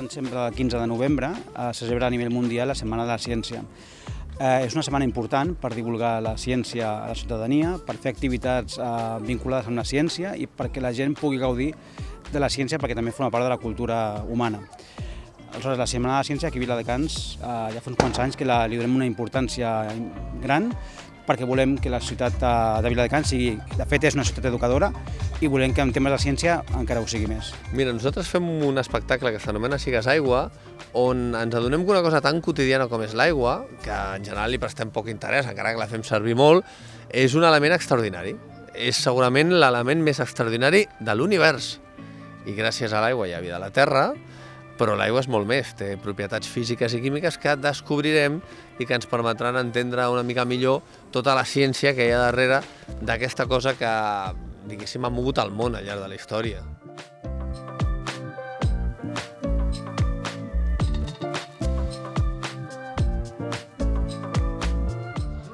tant sempre el 15 de novembre, eh, se celebra a nivell mundial la Setmana de la Ciència. Eh, és una setmana important per divulgar la ciència a la ciutadania, per fer activitats eh, vinculades amb la ciència i perquè la gent pugui gaudir de la ciència perquè també forma part de la cultura humana. Aleshores, la Setmana de la Ciència aquí a Viladecans eh, ja fa uns quants anys que la, li donem una importància gran perquè volem que la ciutat eh, de Viladecans sigui, de fet és una ciutat educadora i volem que en temes de ciència encara ho sigui més. Mira, nosaltres fem un espectacle que s'anomena Sigues Aigua, on ens adonem que una cosa tan quotidiana com és l'aigua, que en general li prestem poc interès, encara que la fem servir molt, és un element extraordinari. És segurament l'element més extraordinari de l'univers. I gràcies a l'aigua hi ha vida a la Terra, però l'aigua és molt més, té propietats físiques i químiques que descobrirem i que ens permetran entendre una mica millor tota la ciència que hi ha darrere d'aquesta cosa que, diguéssim, ha mogut el món al llarg de la història.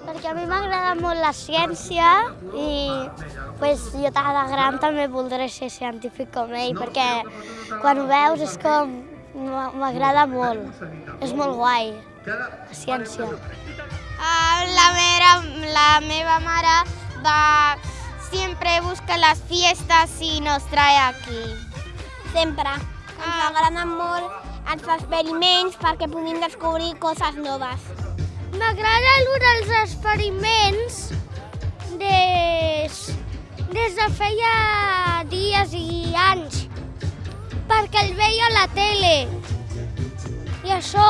Perquè a mi m'agrada molt la ciència i pues, jo de gran també voldré ser científic com ell, perquè quan ho veus és com... m'agrada molt. És molt guai, la ciència. Ah, la, meva, la meva mare va, siempre busca las fiestas y nos trae aquí. Sempre. Ens agraden molt els experiments perquè puguin descobrir coses noves. M'agrada el dels experiments des, des de feia dies i anys, perquè el veia a la tele. I això,